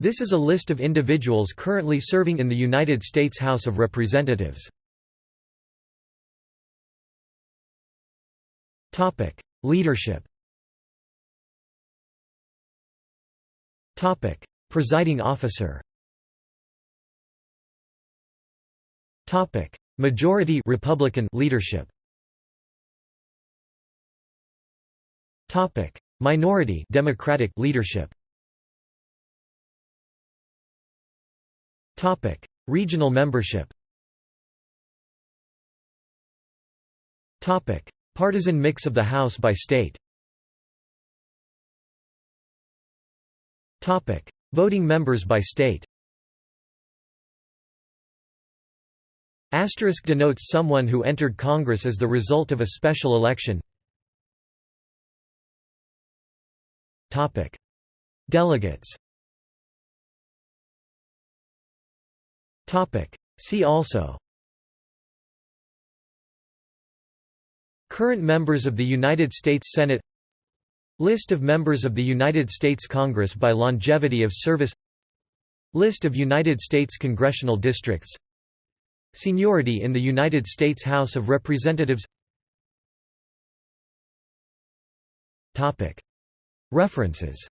This is a list of individuals currently serving in the United States House of Representatives. Topic: Leadership Topic: Presiding officer Topic: Majority Republican leadership Topic: Minority Democratic leadership. Topic: Regional membership. Topic: Partisan mix of the House by state. Topic: Voting members by state. Asterisk denotes someone who entered Congress as the result of a special election. Topic: Delegates. Topic: See also. Current members of the United States Senate. List of members of the United States Congress by longevity of service. List of United States congressional districts. Seniority in the United States House of Representatives. References